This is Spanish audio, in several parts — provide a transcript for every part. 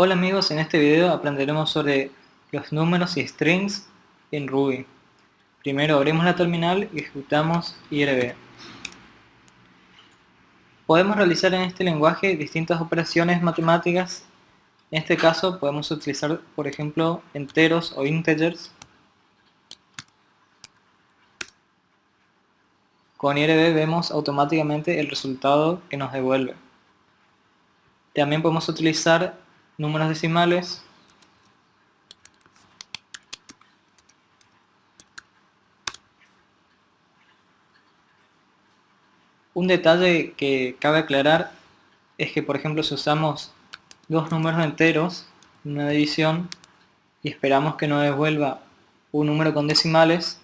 Hola amigos, en este video aprenderemos sobre los números y strings en Ruby. Primero abrimos la terminal y ejecutamos IRB. Podemos realizar en este lenguaje distintas operaciones matemáticas. En este caso podemos utilizar, por ejemplo, enteros o integers. Con IRB vemos automáticamente el resultado que nos devuelve. También podemos utilizar números decimales, Un detalle que cabe aclarar es que, por ejemplo, si usamos dos números enteros en una división y esperamos que nos devuelva un número con decimales,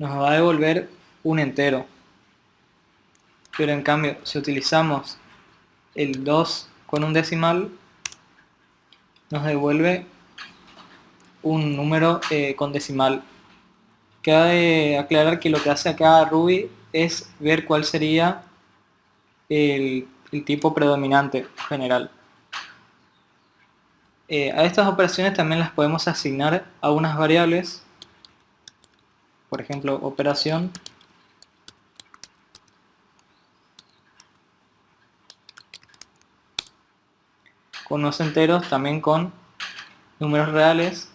nos va a devolver un entero. Pero en cambio, si utilizamos el 2 con un decimal, nos devuelve un número eh, con decimal. Cabe aclarar que lo que hace acá Ruby es ver cuál sería el, tipo predominante general. Eh, a estas operaciones también las podemos asignar a unas variables, por ejemplo, operación con unos enteros, también con números reales.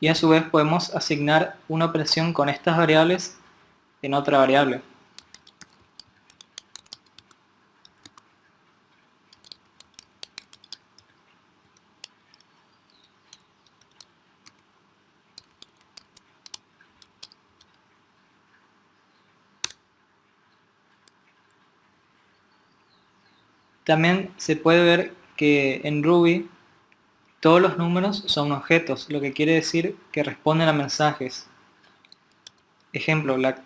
Y a su vez podemos asignar una operación con estas variables en otra variable. También se puede ver que en Ruby todos los números son objetos, lo que quiere decir que responden a mensajes. Ejemplo, la,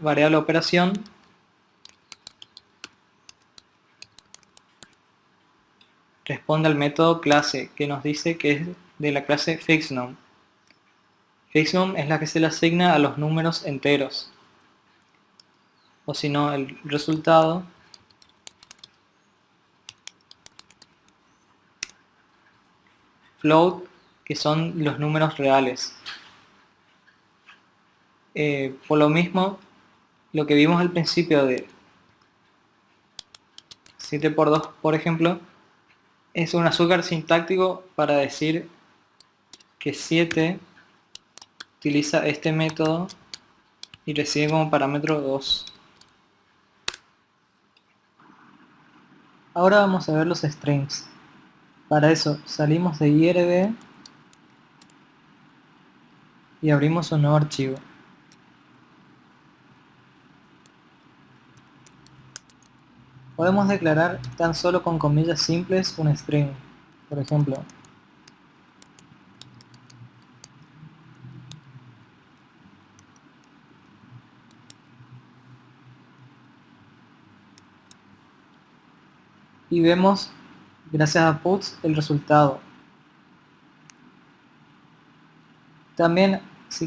variable operación responde al método clase que nos dice que es de la clase fixNum. FixNum es la que se le asigna a los números enteros. O si no, el resultado float, que son los números reales. Eh, por lo mismo, lo que vimos al principio de 7 por 2, por ejemplo, es un azúcar sintáctico para decir que 7 utiliza este método y recibe como parámetro 2. Ahora vamos a ver los strings. Para eso salimos de IRB y abrimos un nuevo archivo. Podemos declarar tan solo con comillas simples un string, por ejemplo. Y vemos gracias a puts el resultado. También si,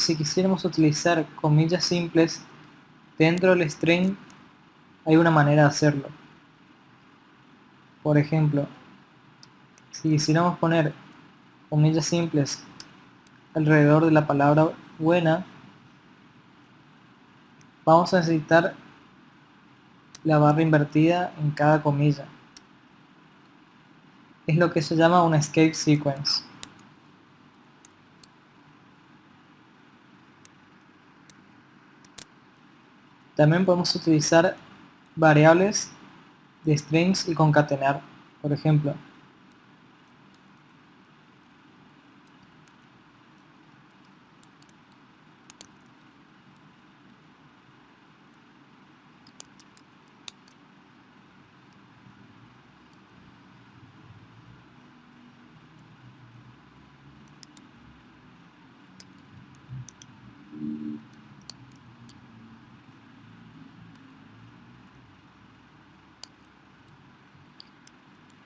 si quisiéramos utilizar comillas simples dentro del string hay una manera de hacerlo. Por ejemplo, si quisiéramos poner comillas simples alrededor de la palabra buena, vamos a necesitar la barra invertida en cada comilla es lo que se llama un escape sequence. También podemos utilizar variables de strings y concatenar, por ejemplo.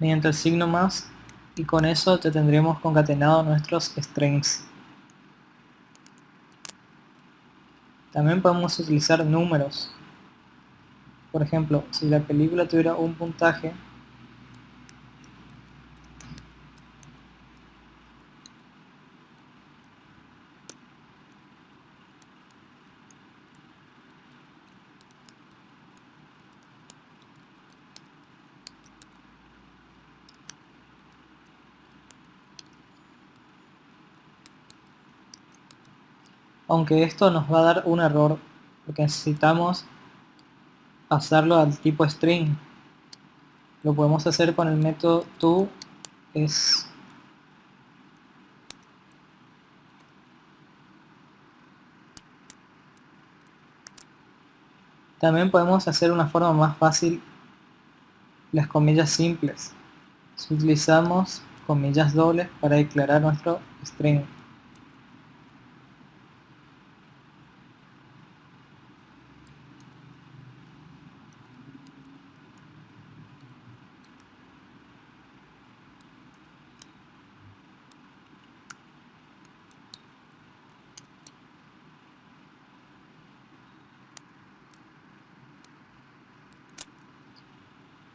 mediante el signo más y con eso te tendremos concatenado nuestros strings. También podemos utilizar números. Por ejemplo, si la película tuviera un puntaje, aunque esto nos va a dar un error porque necesitamos pasarlo al tipo string. Lo podemos hacer con el método to es también podemos hacer una forma más fácil las comillas simples. Si utilizamos comillas dobles para declarar nuestro string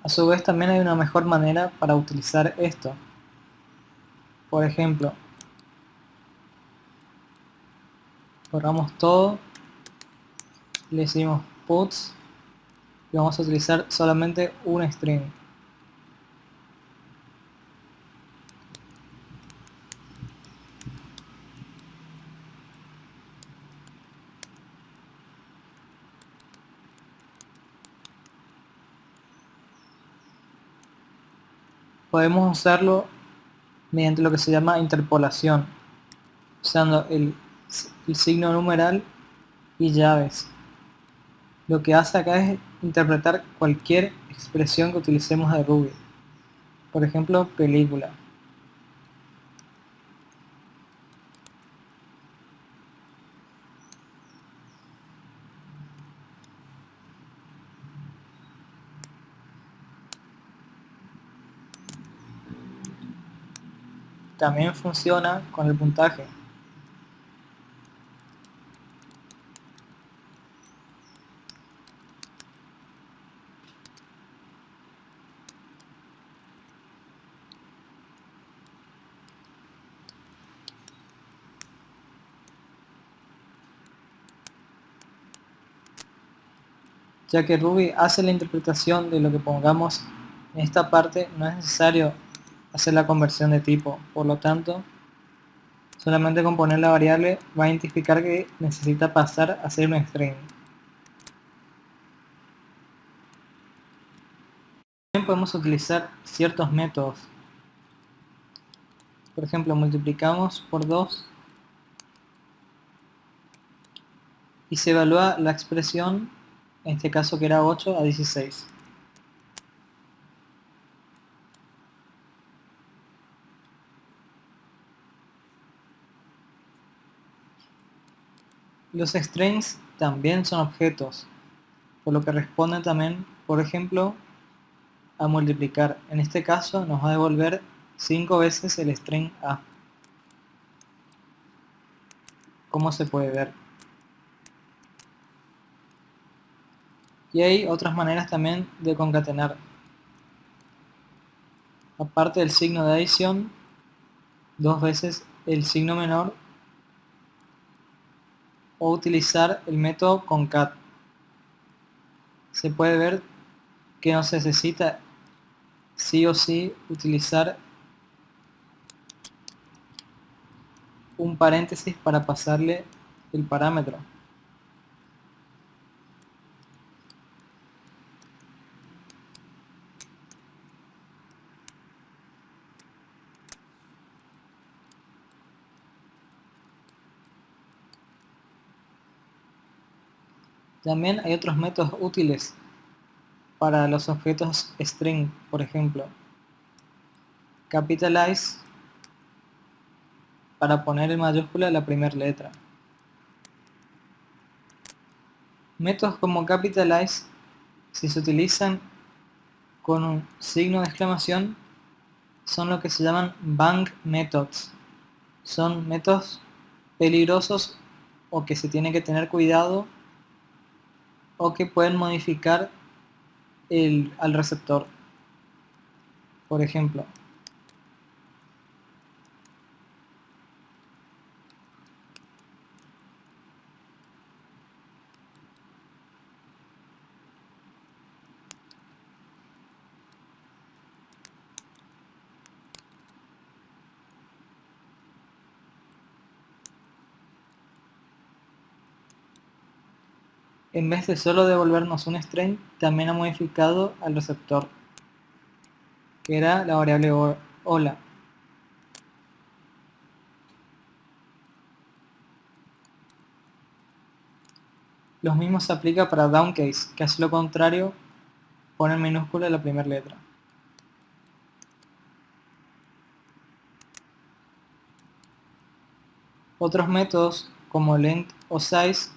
A su vez también hay una mejor manera para utilizar esto. Por ejemplo, borramos todo, le decimos puts y vamos a utilizar solamente un string. Podemos usarlo mediante lo que se llama interpolación, usando el, signo numeral y llaves. Lo que hace acá es interpretar cualquier expresión que utilicemos de Ruby. Por ejemplo, película. También funciona con el puntaje. ya que Ruby hace la interpretación de lo que pongamos en esta parte, no es necesario hacer la conversión de tipo. Por lo tanto, solamente con poner la variable va a identificar que necesita pasar a ser un string. También podemos utilizar ciertos métodos. Por ejemplo, multiplicamos por 2 y se evalúa la expresión, en este caso que era 8 a 16. Los strings también son objetos, por lo que responden también, por ejemplo, a multiplicar. En este caso nos va a devolver 5 veces el string A. Como se puede ver. Y hay otras maneras también de concatenar. Aparte del signo de adición, dos veces el signo menor o utilizar el método concat. Se puede ver que no se necesita sí o sí utilizar un paréntesis para pasarle el parámetro. También hay otros métodos útiles para los objetos string, por ejemplo. Capitalize para poner en mayúscula la primera letra. Métodos como capitalize, si se utilizan con un signo de exclamación, son lo que se llaman bang methods. Son métodos peligrosos o que se tiene que tener cuidado o que pueden modificar el, al receptor. Por ejemplo, en vez de solo devolvernos un string, también ha modificado al receptor, que era la variable hola. Lo mismo se aplica para downcase, que hace lo contrario, pone en minúscula la primera letra. Otros métodos como length o size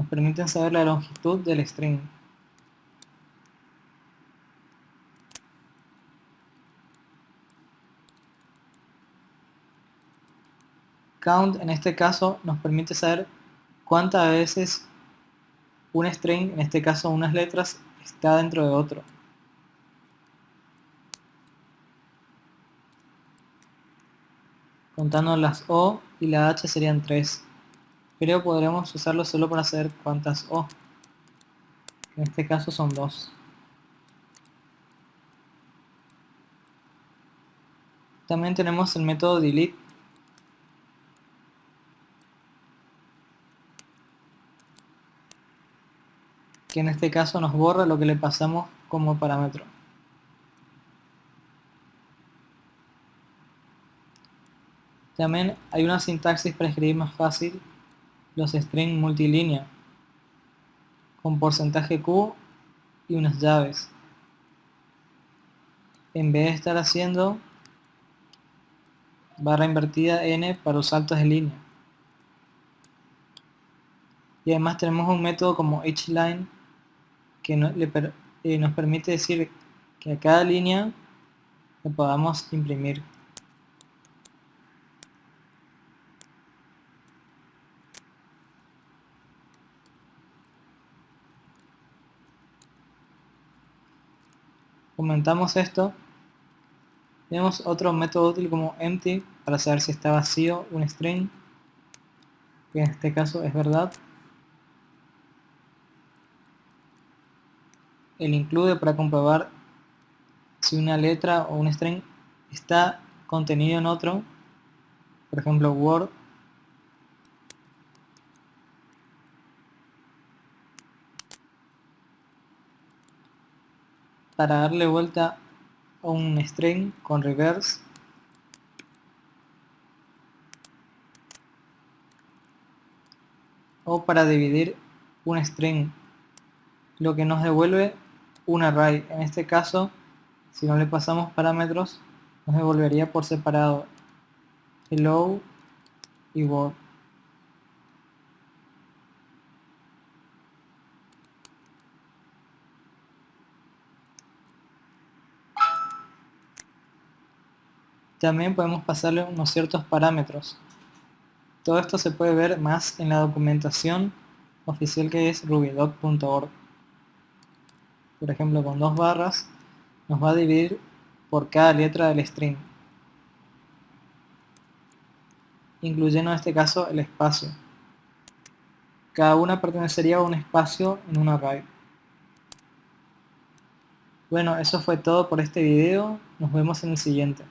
nos permiten saber la longitud del string. Count en este caso nos permite saber cuántas veces un string, en este caso unas letras, está dentro de otro. Contando las O y la H serían 3 pero podremos usarlo solo para saber cuántas O. En este caso son dos. También tenemos el método delete. Que en este caso nos borra lo que le pasamos como parámetro. También hay una sintaxis para escribir más fácil los strings multilínea con porcentaje Q y unas llaves. En vez de estar haciendo barra invertida n para los saltos de línea. Y además tenemos un método como hline que eh, nos permite decir que a cada línea le podamos imprimir. Comentamos esto, tenemos otro método útil como empty para saber si está vacío un string, que en este caso es verdad. El include para comprobar si una letra o un string está contenido en otro, por ejemplo Word para darle vuelta a un string con reverse. O para dividir un string lo que nos devuelve un array. En este caso si no le pasamos parámetros nos devolvería por separado hello y word También podemos pasarle unos ciertos parámetros. Todo esto se puede ver más en la documentación oficial que es rubydoc.org. Por ejemplo, con dos barras nos va a dividir por cada letra del string, incluyendo en este caso el espacio. Cada una pertenecería a un espacio en un array. Bueno, eso fue todo por este video. Nos vemos en el siguiente.